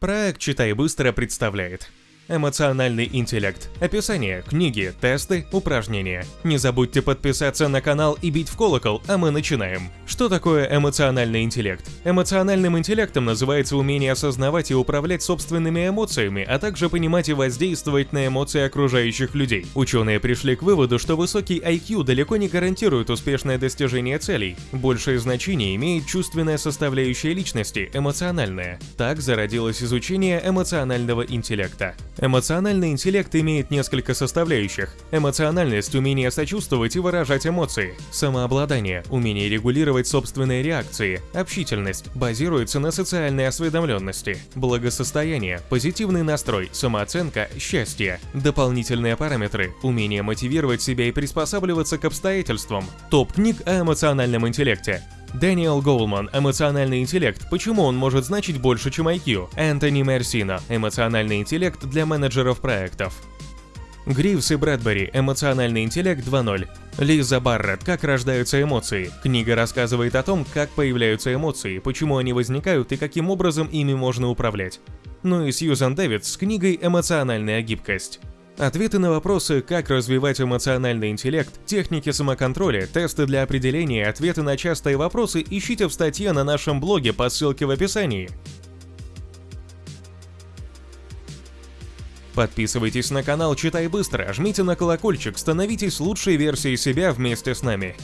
Проект «Читай быстро» представляет Эмоциональный интеллект. Описание, книги, тесты, упражнения. Не забудьте подписаться на канал и бить в колокол, а мы начинаем. Что такое эмоциональный интеллект? Эмоциональным интеллектом называется умение осознавать и управлять собственными эмоциями, а также понимать и воздействовать на эмоции окружающих людей. Ученые пришли к выводу, что высокий IQ далеко не гарантирует успешное достижение целей. Большее значение имеет чувственная составляющая личности, эмоциональная. Так зародилось изучение эмоционального интеллекта. Эмоциональный интеллект имеет несколько составляющих. Эмоциональность – умение сочувствовать и выражать эмоции. Самообладание – умение регулировать собственные реакции. Общительность – базируется на социальной осведомленности. Благосостояние – позитивный настрой, самооценка, счастье. Дополнительные параметры – умение мотивировать себя и приспосабливаться к обстоятельствам. Топ книг о эмоциональном интеллекте. Дэниел Гоулман «Эмоциональный интеллект. Почему он может значить больше, чем IQ?» Энтони Мерсино «Эмоциональный интеллект для менеджеров проектов». Гривс и Брэдбери «Эмоциональный интеллект 2.0». Лиза Барретт «Как рождаются эмоции». Книга рассказывает о том, как появляются эмоции, почему они возникают и каким образом ими можно управлять. Ну и Сьюзан Дэвидс с книгой «Эмоциональная гибкость». Ответы на вопросы, как развивать эмоциональный интеллект, техники самоконтроля, тесты для определения, ответы на частые вопросы ищите в статье на нашем блоге по ссылке в описании. Подписывайтесь на канал «Читай быстро», жмите на колокольчик, становитесь лучшей версией себя вместе с нами.